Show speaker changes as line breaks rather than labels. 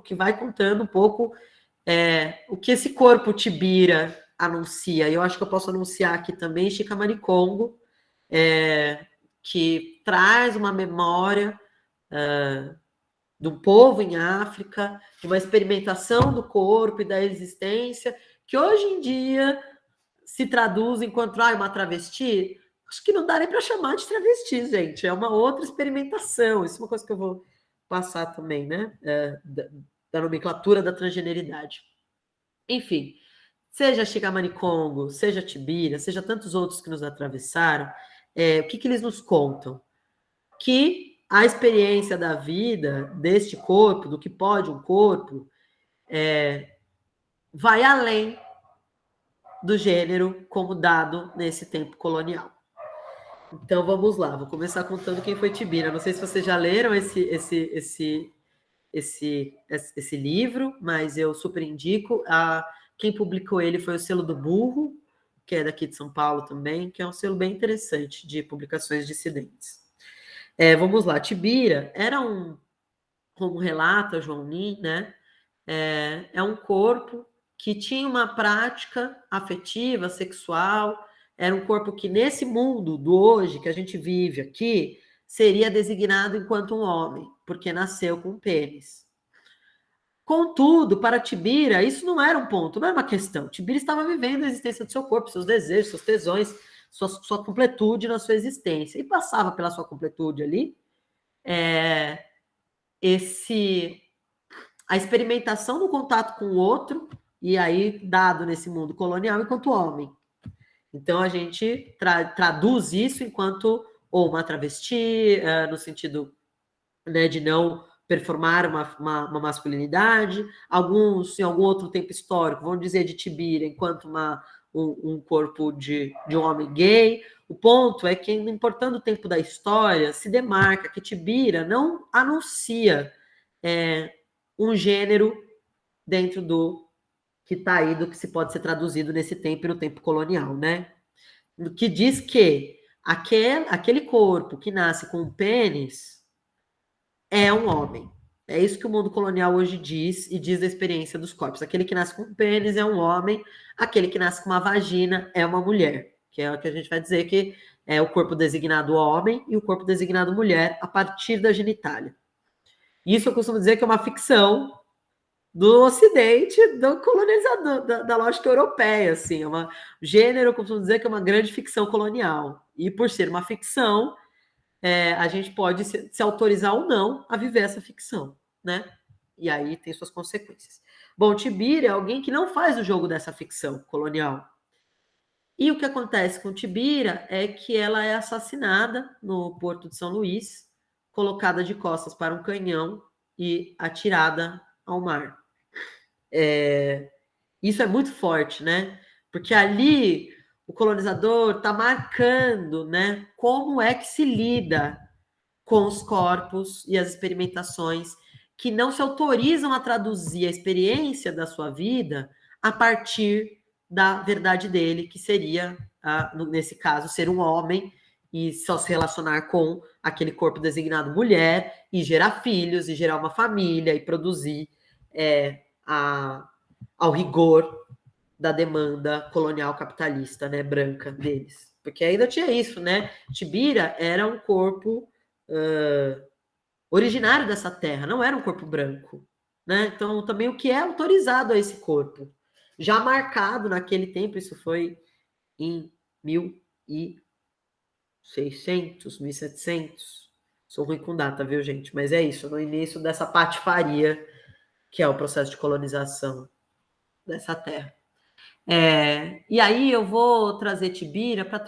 que vai contando um pouco é, o que esse corpo Tibira anuncia. Eu acho que eu posso anunciar aqui também Chikamani Congo, é, que traz uma memória uh, do povo em África, de uma experimentação do corpo e da existência, que hoje em dia se traduz enquanto ah, uma travesti. Acho que não dá nem para chamar de travesti, gente. É uma outra experimentação. Isso é uma coisa que eu vou passar também, né? É, da, da, nomenclatura da transgeneridade. Enfim, seja Shigamani Congo, seja Tibira, seja tantos outros que nos atravessaram, é, o que, que eles nos contam? Que a experiência da vida deste corpo, do que pode um corpo, é, vai além do gênero como dado nesse tempo colonial. Então vamos lá, vou começar contando quem foi Tibira. Não sei se vocês já leram esse, esse, esse, esse, esse livro, mas eu super indico. A, quem publicou ele foi o Selo do Burro, que é daqui de São Paulo também, que é um selo bem interessante de publicações dissidentes. É, vamos lá, Tibira era um, como relata João Nin, né? É, é um corpo que tinha uma prática afetiva, sexual, era um corpo que nesse mundo do hoje que a gente vive aqui seria designado enquanto um homem, porque nasceu com pênis. Contudo, para Tibira, isso não era um ponto, não era uma questão. Tibira estava vivendo a existência do seu corpo, seus desejos, seus tesões, sua, sua completude na sua existência. E passava pela sua completude ali é, esse a experimentação do contato com o outro, e aí dado nesse mundo colonial enquanto homem. Então a gente tra traduz isso enquanto ou uma travesti, uh, no sentido né, de não performar uma, uma, uma, masculinidade, alguns, em algum outro tempo histórico, vão dizer de Tibira enquanto uma, um, um, corpo de, de um homem gay. O ponto é que, importando o tempo da história, se demarca que Tibira não anuncia é, um gênero dentro do que está aí, do que se pode ser traduzido nesse tempo e no tempo colonial, né? Que diz que aquele, aquele corpo que nasce com um pênis é um homem. É isso que o mundo colonial hoje diz e diz da experiência dos corpos. Aquele que nasce com um pênis é um homem, aquele que nasce com uma vagina é uma mulher, que é o que a gente vai dizer que é o corpo designado homem e o corpo designado mulher a partir da genitália. Isso eu costumo dizer que é uma ficção do Ocidente, do colonizador, da, da lógica europeia, assim, é uma gênero, eu costumo dizer que é uma grande ficção colonial. E por ser uma ficção, é, a gente pode se, se, autorizar ou não a viver essa ficção, né? E aí tem suas consequências. Bom, Tibira é alguém que não faz o jogo dessa ficção colonial. E o que acontece com Tibira é que ela é assassinada no porto de São Luís, colocada de costas para um canhão e atirada ao mar. É, isso é muito forte, né? Porque ali o colonizador está marcando né, como é que se lida com os corpos e as experimentações que não se autorizam a traduzir a experiência da sua vida a partir da verdade dele, que seria, nesse caso, ser um homem e só se relacionar com aquele corpo designado mulher e gerar filhos e gerar uma família e produzir é, a, ao rigor da demanda colonial capitalista, né, branca deles. Porque ainda tinha isso, né? Tibira era um corpo uh, originário dessa terra, não era um corpo branco, né? Então, também o que é autorizado a esse corpo, já marcado naquele tempo, isso foi em 1600, 1700. Sou ruim com data, viu, gente? Mas é isso, no início dessa patifaria que é o processo de colonização dessa terra. É, e aí eu vou trazer Tibira para